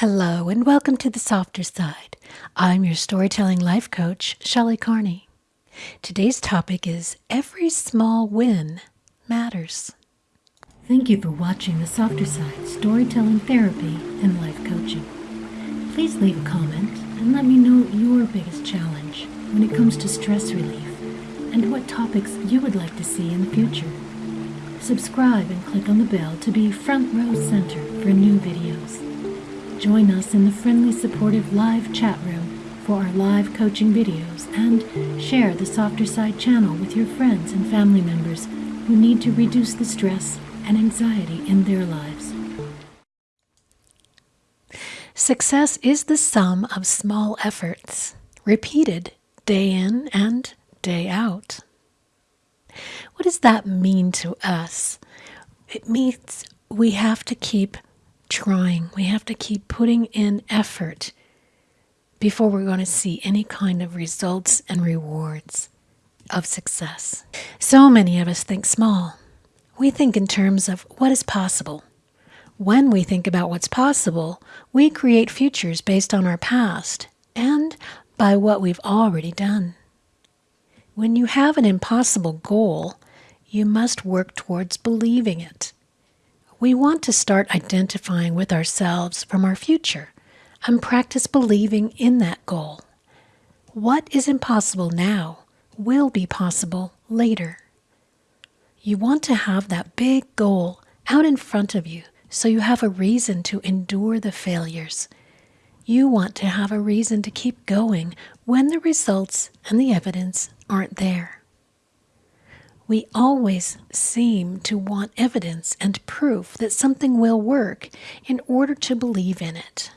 Hello, and welcome to the softer side. I'm your storytelling life coach, Shelley Carney. Today's topic is Every Small Win Matters. Thank you for watching the softer side storytelling therapy and life coaching. Please leave a comment and let me know your biggest challenge when it comes to stress relief and what topics you would like to see in the future. Subscribe and click on the bell to be front row center for new videos. Join us in the friendly, supportive live chat room for our live coaching videos and share the Softer Side channel with your friends and family members who need to reduce the stress and anxiety in their lives. Success is the sum of small efforts, repeated day in and day out. What does that mean to us? It means we have to keep trying. We have to keep putting in effort before we're going to see any kind of results and rewards of success. So many of us think small. We think in terms of what is possible. When we think about what's possible, we create futures based on our past and by what we've already done. When you have an impossible goal, you must work towards believing it we want to start identifying with ourselves from our future and practice believing in that goal. What is impossible now will be possible later. You want to have that big goal out in front of you so you have a reason to endure the failures. You want to have a reason to keep going when the results and the evidence aren't there. We always seem to want evidence and proof that something will work in order to believe in it.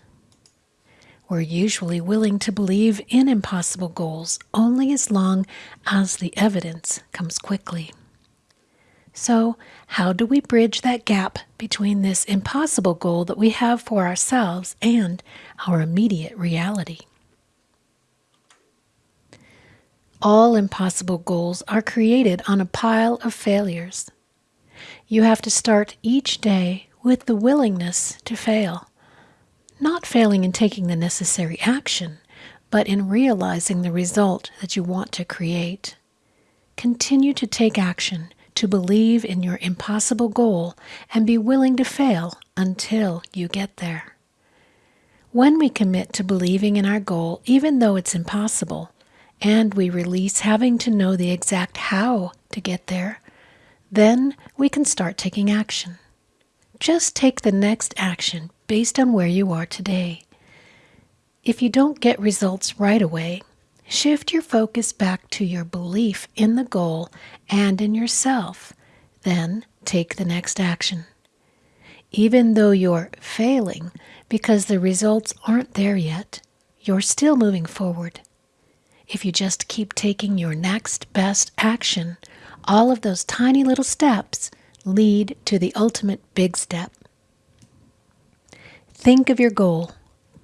We're usually willing to believe in impossible goals only as long as the evidence comes quickly. So, how do we bridge that gap between this impossible goal that we have for ourselves and our immediate reality? All impossible goals are created on a pile of failures. You have to start each day with the willingness to fail. Not failing in taking the necessary action, but in realizing the result that you want to create. Continue to take action, to believe in your impossible goal, and be willing to fail until you get there. When we commit to believing in our goal, even though it's impossible, and we release having to know the exact how to get there, then we can start taking action. Just take the next action based on where you are today. If you don't get results right away, shift your focus back to your belief in the goal and in yourself. Then take the next action. Even though you're failing because the results aren't there yet, you're still moving forward if you just keep taking your next best action, all of those tiny little steps lead to the ultimate big step. Think of your goal,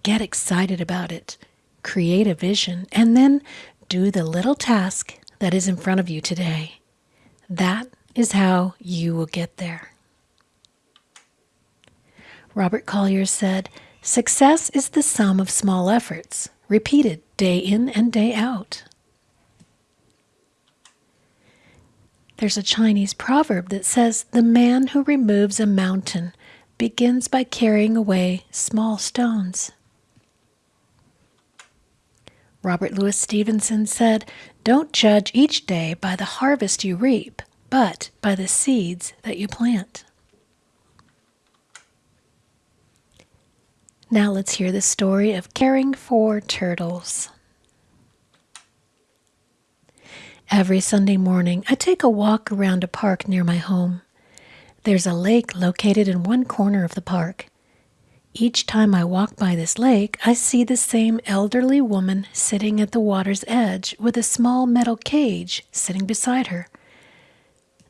get excited about it, create a vision, and then do the little task that is in front of you today. That is how you will get there. Robert Collier said, Success is the sum of small efforts, repeated day in and day out. There's a Chinese proverb that says, The man who removes a mountain begins by carrying away small stones. Robert Louis Stevenson said, Don't judge each day by the harvest you reap, but by the seeds that you plant. Now let's hear the story of caring for turtles. Every Sunday morning, I take a walk around a park near my home. There's a lake located in one corner of the park. Each time I walk by this lake, I see the same elderly woman sitting at the water's edge with a small metal cage sitting beside her.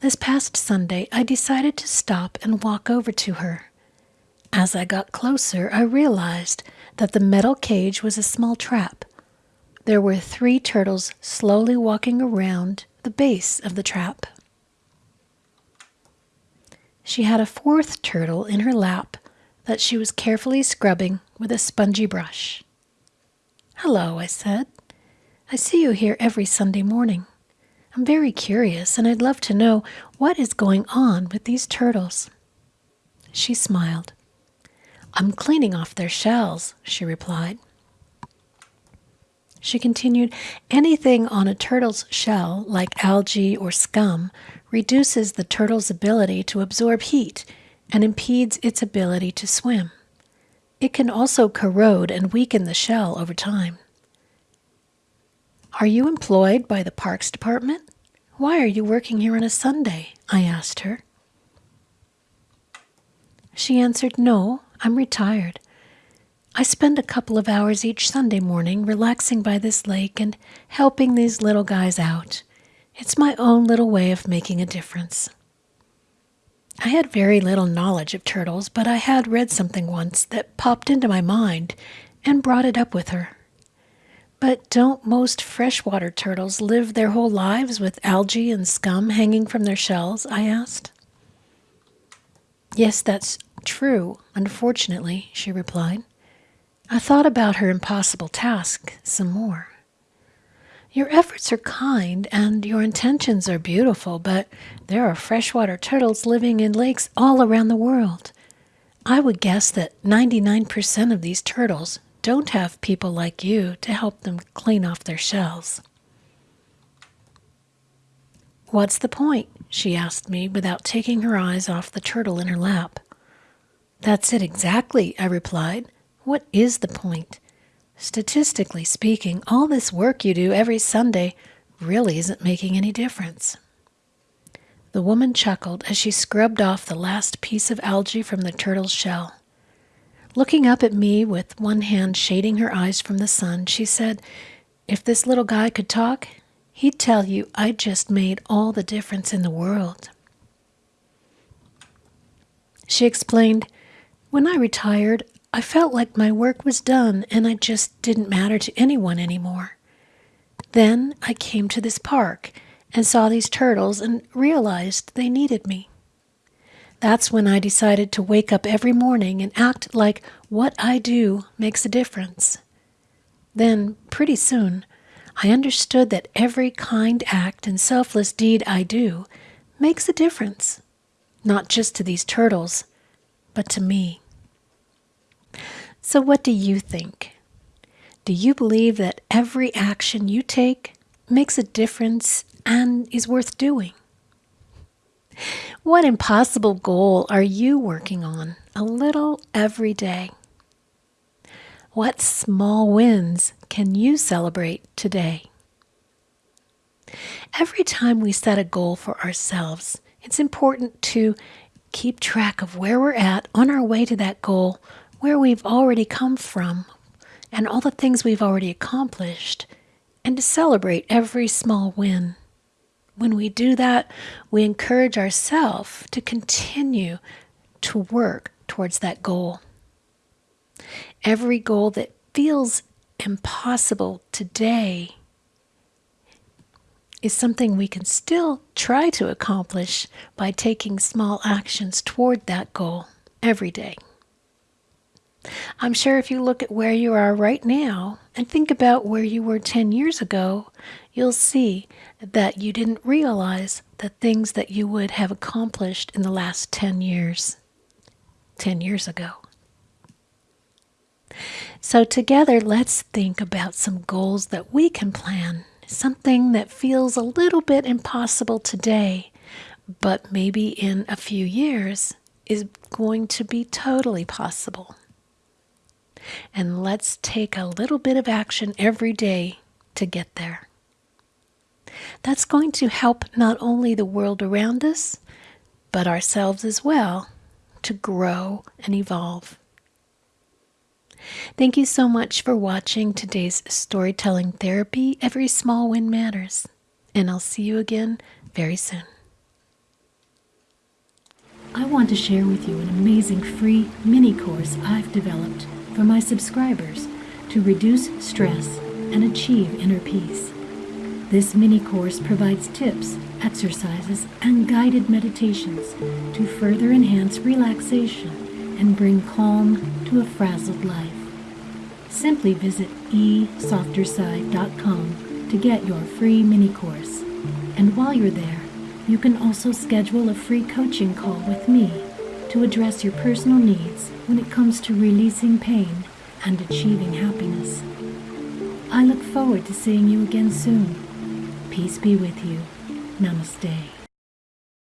This past Sunday, I decided to stop and walk over to her. As I got closer, I realized that the metal cage was a small trap. There were three turtles slowly walking around the base of the trap. She had a fourth turtle in her lap that she was carefully scrubbing with a spongy brush. Hello, I said. I see you here every Sunday morning. I'm very curious, and I'd love to know what is going on with these turtles. She smiled. I'm cleaning off their shells, she replied. She continued, anything on a turtle's shell, like algae or scum, reduces the turtle's ability to absorb heat and impedes its ability to swim. It can also corrode and weaken the shell over time. Are you employed by the Parks Department? Why are you working here on a Sunday? I asked her. She answered, No, I'm retired. I spend a couple of hours each Sunday morning relaxing by this lake and helping these little guys out. It's my own little way of making a difference. I had very little knowledge of turtles, but I had read something once that popped into my mind and brought it up with her. But don't most freshwater turtles live their whole lives with algae and scum hanging from their shells? I asked. Yes, that's true, unfortunately, she replied. I thought about her impossible task some more. Your efforts are kind and your intentions are beautiful, but there are freshwater turtles living in lakes all around the world. I would guess that 99% of these turtles don't have people like you to help them clean off their shells. What's the point? she asked me without taking her eyes off the turtle in her lap. That's it exactly, I replied. What is the point? Statistically speaking, all this work you do every Sunday really isn't making any difference. The woman chuckled as she scrubbed off the last piece of algae from the turtle's shell. Looking up at me with one hand shading her eyes from the sun, she said, If this little guy could talk, he'd tell you I just made all the difference in the world. She explained, When I retired, I felt like my work was done and I just didn't matter to anyone anymore. Then I came to this park and saw these turtles and realized they needed me. That's when I decided to wake up every morning and act like what I do makes a difference. Then, pretty soon, I understood that every kind act and selfless deed I do makes a difference, not just to these turtles, but to me. So, what do you think? Do you believe that every action you take makes a difference and is worth doing? What impossible goal are you working on a little every day? What small wins can you celebrate today? Every time we set a goal for ourselves, it's important to keep track of where we're at on our way to that goal where we've already come from and all the things we've already accomplished, and to celebrate every small win. When we do that, we encourage ourselves to continue to work towards that goal. Every goal that feels impossible today is something we can still try to accomplish by taking small actions toward that goal every day. I'm sure if you look at where you are right now and think about where you were 10 years ago, you'll see that you didn't realize the things that you would have accomplished in the last 10 years. 10 years ago. So, together, let's think about some goals that we can plan. Something that feels a little bit impossible today, but maybe in a few years is going to be totally possible. And let's take a little bit of action every day to get there. That's going to help not only the world around us, but ourselves as well to grow and evolve. Thank you so much for watching today's storytelling therapy. Every small win matters. And I'll see you again very soon. I want to share with you an amazing free mini course I've developed for my subscribers to reduce stress and achieve inner peace. This mini course provides tips, exercises, and guided meditations to further enhance relaxation and bring calm to a frazzled life. Simply visit esofterside.com to get your free mini course. And while you're there, you can also schedule a free coaching call with me to address your personal needs when it comes to releasing pain and achieving happiness. I look forward to seeing you again soon. Peace be with you. Namaste.